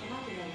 cannot be like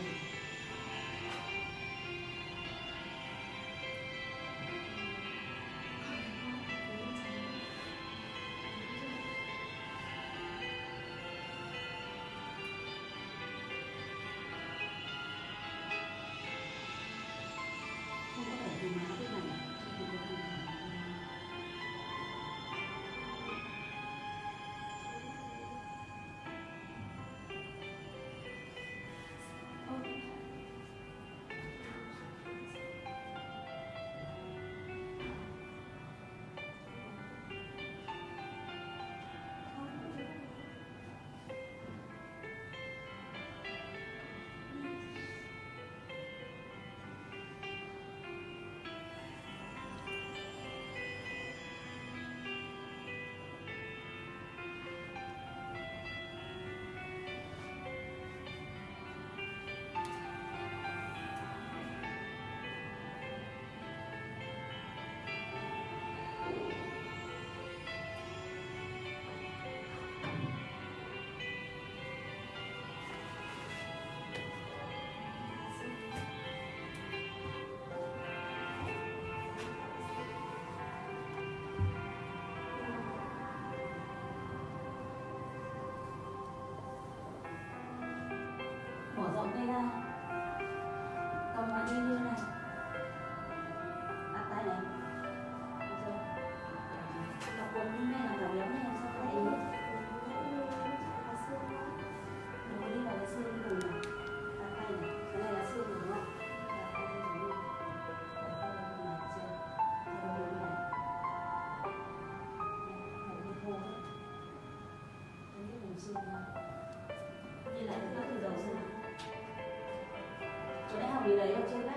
Vâng, đây ra cầm mạnh lên 未来要进来。